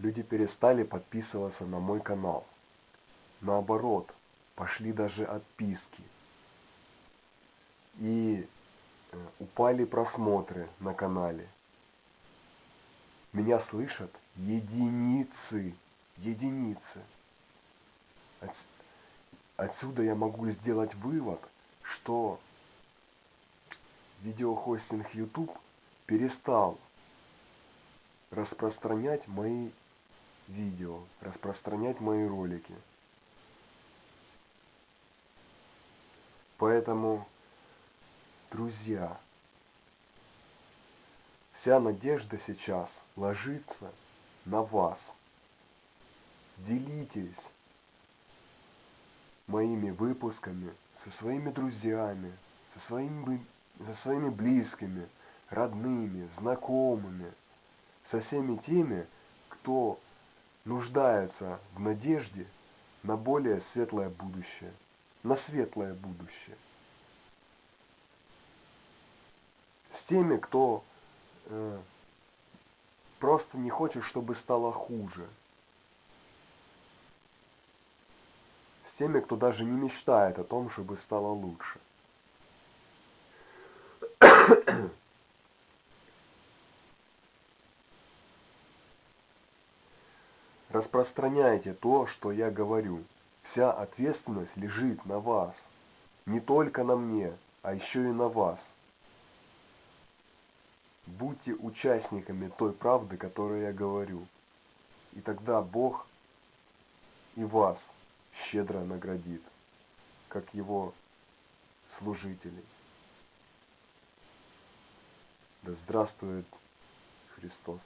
люди перестали подписываться на мой канал. Наоборот, пошли даже отписки. И э, упали просмотры на канале. Меня слышат единицы, единицы. Отсюда я могу сделать вывод, что видеохостинг YouTube перестал распространять мои видео, распространять мои ролики. Поэтому, друзья, вся надежда сейчас ложится на вас. Делитесь моими выпусками со своими друзьями, со своими, со своими близкими, родными, знакомыми, со всеми теми, кто нуждается в надежде на более светлое будущее, на светлое будущее. С теми, кто э, просто не хочет, чтобы стало хуже. С теми, кто даже не мечтает о том, чтобы стало лучше. Распространяйте то, что я говорю. Вся ответственность лежит на вас. Не только на мне, а еще и на вас. Будьте участниками той правды, которую я говорю. И тогда Бог и вас щедро наградит, как Его служителей. Да здравствует Христос!